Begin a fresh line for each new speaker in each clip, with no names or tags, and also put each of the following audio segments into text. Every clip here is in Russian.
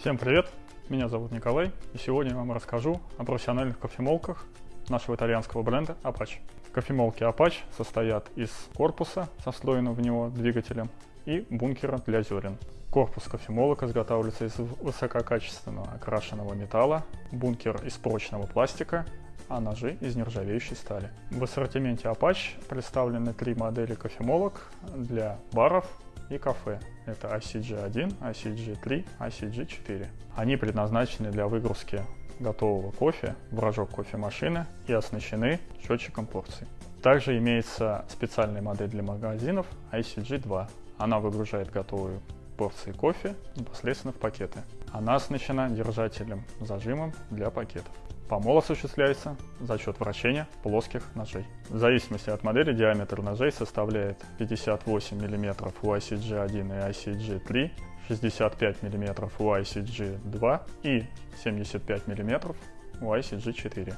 Всем привет! Меня зовут Николай, и сегодня я вам расскажу о профессиональных кофемолках нашего итальянского бренда Apache. Кофемолки Apache состоят из корпуса со встроенным в него двигателем и бункера для зерен. Корпус кофемолок изготавливается из высококачественного окрашенного металла, бункер из прочного пластика, а ножи из нержавеющей стали. В ассортименте Apache представлены три модели кофемолок для баров, и кафе. Это ICG1, ICG3, ICG4. Они предназначены для выгрузки готового кофе в рожок кофемашины и оснащены счетчиком порций. Также имеется специальная модель для магазинов ICG2. Она выгружает готовую порции кофе непосредственно в пакеты. Она оснащена держателем зажимом для пакетов. Помол осуществляется за счет вращения плоских ножей. В зависимости от модели диаметр ножей составляет 58 мм у ICG1 и ICG3, 65 мм у ICG2 и 75 мм у ICG4.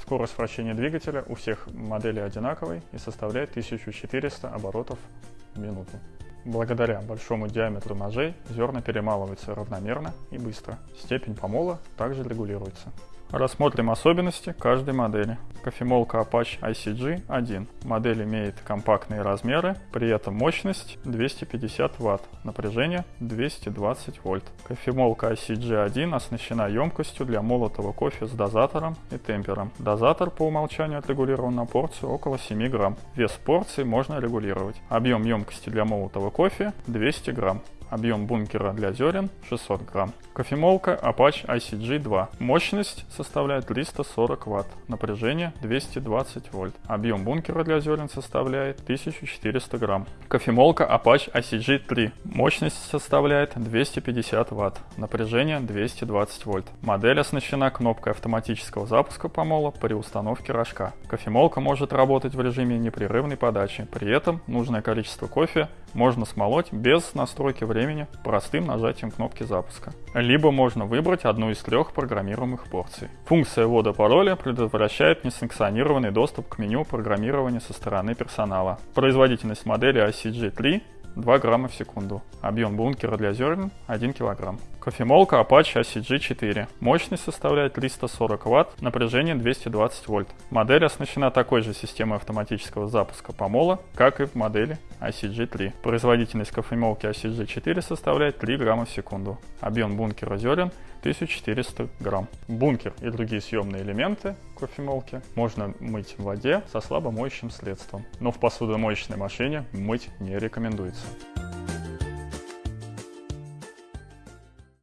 Скорость вращения двигателя у всех моделей одинаковой и составляет 1400 оборотов в минуту. Благодаря большому диаметру ножей зерна перемалываются равномерно и быстро. Степень помола также регулируется. Рассмотрим особенности каждой модели. Кофемолка Apache ICG-1. Модель имеет компактные размеры, при этом мощность 250 Вт, напряжение 220 вольт. Кофемолка ICG-1 оснащена емкостью для молотого кофе с дозатором и темпером. Дозатор по умолчанию отрегулирован на порцию около 7 грамм. Вес порции можно регулировать. Объем емкости для молотого кофе 200 грамм. Объем бункера для зерен 600 грамм. Кофемолка Apache ICG-2. Мощность составляет 340 Вт. Напряжение 220 вольт. Объем бункера для зерен составляет 1400 грамм. Кофемолка Apache ICG-3. Мощность составляет 250 Вт. Напряжение 220 вольт. Модель оснащена кнопкой автоматического запуска помола при установке рожка. Кофемолка может работать в режиме непрерывной подачи. При этом нужное количество кофе можно смолоть без настройки времени простым нажатием кнопки запуска. Либо можно выбрать одну из трех программируемых порций. Функция ввода пароля предотвращает несанкционированный доступ к меню программирования со стороны персонала. Производительность модели ICG3 2 грамма в секунду. Объем бункера для зерен 1 килограмм. Кофемолка Apache ACG4. Мощность составляет 340 Вт, напряжение 220 вольт. Модель оснащена такой же системой автоматического запуска помола, как и в модели ICG3. Производительность кофемолки ICG4 составляет 3 грамма в секунду. Объем бункера зерен 1400 грамм. Бункер и другие съемные элементы кофемолки можно мыть в воде со слабомоющим средством, но в посудомоечной машине мыть не рекомендуется.